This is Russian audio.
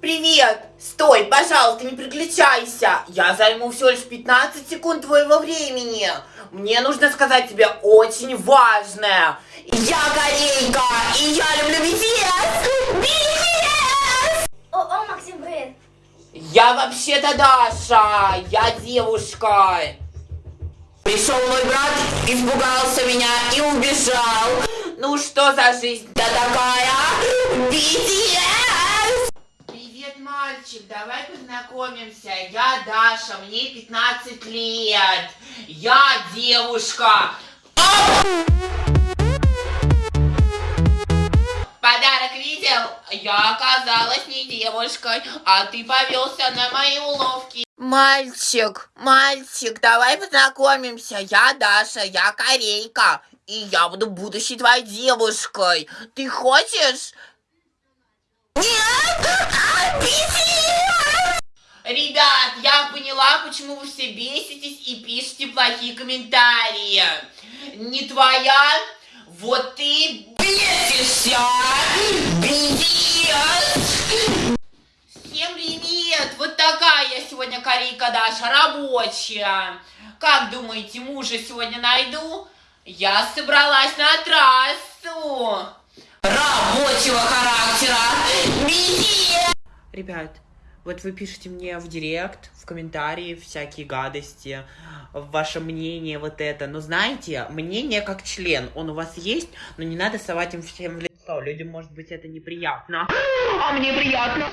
Привет! Стой, пожалуйста, не переключайся. Я займу всего лишь 15 секунд твоего времени. Мне нужно сказать тебе очень важное. Я корейка, и я люблю BTS! BTS! О, о, Максим, привет. Я вообще-то Даша, я девушка. Пришел мой брат, испугался меня и убежал. Ну что за жизнь-то такая? BTS! Мальчик, давай познакомимся. Я Даша, мне 15 лет. Я девушка. Подарок видел? Я оказалась не девушкой, а ты повелся на мои уловки. Мальчик, мальчик, давай познакомимся. Я Даша, я корейка. И я буду будущей твоей девушкой. Ты хочешь? Нет! Почему вы все беситесь и пишете плохие комментарии. Не твоя? Вот ты бесишься! BTS! Всем привет! Вот такая я сегодня корейка Даша, рабочая. Как думаете, мужа сегодня найду? Я собралась на трассу. Рабочего характера. BTS! Ребят, вот вы пишете мне в директ, в комментарии всякие гадости, ваше мнение вот это. Но знаете, мнение как член, он у вас есть, но не надо совать им всем в лицо. Людям, может быть, это неприятно. А мне приятно.